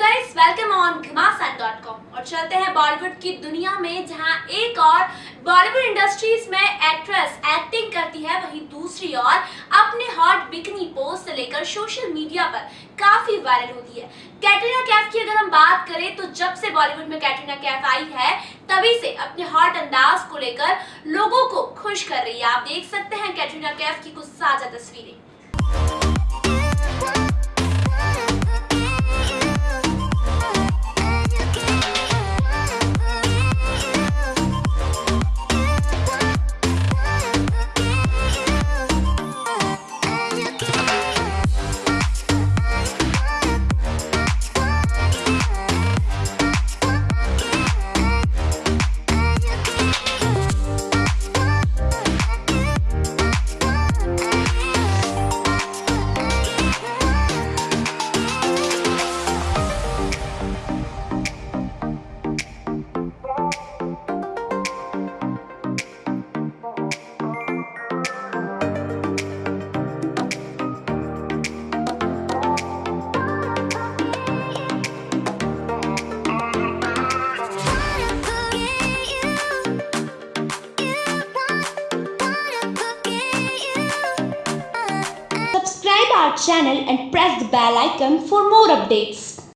Guys welcome on घमासान.com और चलते हैं बॉलीवुड की दुनिया में, जहाँ एक और बॉलीवुड इंडस्ट्रीज़ में एक्ट्रेस एक्टिंग करती है, वहीं दूसरी ओर अपने हॉट बिकनी पोस्ट से लेकर सोशल मीडिया पर काफ़ी वायरल होती है। कैटरीना कैफ की अगर हम बात करें तो जब से बॉलीवुड में कैटरीना कैफ आई है, तभी से अपने हॉट अंदाज को लेकर लोगों को खुश कर रही है। आप देख सकते हैं कैटरीना कैफ की कुछ साझा तस्वीरें। Our channel and press the bell icon for more updates.